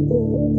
Música